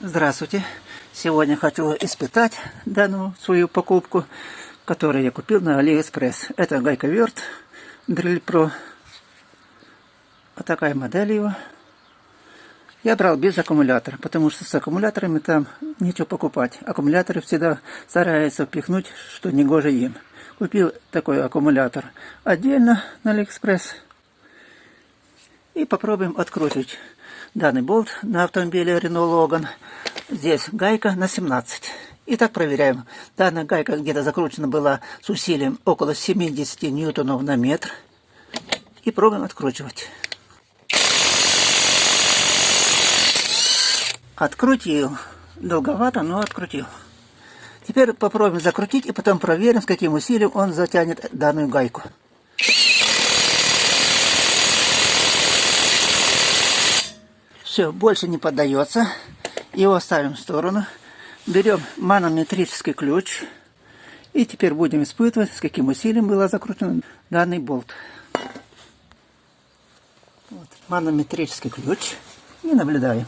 Здравствуйте! Сегодня хочу испытать данную свою покупку, которую я купил на Алиэкспресс. Это гайковерт Drill Pro. Вот такая модель его. Я брал без аккумулятора, потому что с аккумуляторами там нечего покупать. Аккумуляторы всегда стараются впихнуть, что не гоже им. Купил такой аккумулятор отдельно на Алиэкспресс. И попробуем открутить данный болт на автомобиле Renault Logan. Здесь гайка на 17. Итак, проверяем. Данная гайка где-то закручена была с усилием около 70 ньютонов на метр. И пробуем откручивать. Открутил. Долговато, но открутил. Теперь попробуем закрутить и потом проверим, с каким усилием он затянет данную гайку. Все, больше не поддается. Его ставим в сторону. Берем манометрический ключ. И теперь будем испытывать, с каким усилием был закручен данный болт. Вот, манометрический ключ. И наблюдаем.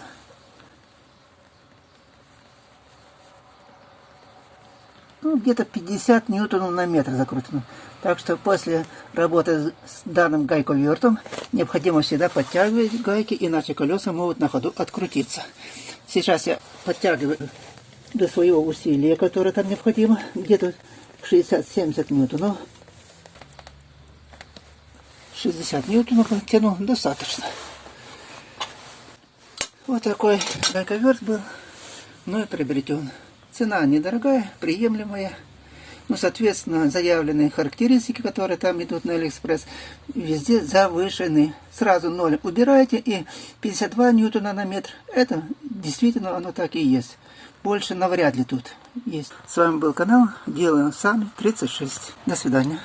Ну, где-то 50 ньютонов на метр закручено. Так что после работы с данным гайковертом необходимо всегда подтягивать гайки, иначе колеса могут на ходу открутиться. Сейчас я подтягиваю до своего усилия, которое там необходимо, где-то 60-70 ньютонов. 60 ньютонов тяну достаточно. Вот такой гайковерт был мной приобретен. Цена недорогая, приемлемая. Ну, соответственно, заявленные характеристики, которые там идут на Алиэкспресс, везде завышены. Сразу ноль убираете и 52 ньютона на метр. Это действительно оно так и есть. Больше навряд ли тут есть. С вами был канал Делаем Сами 36. До свидания.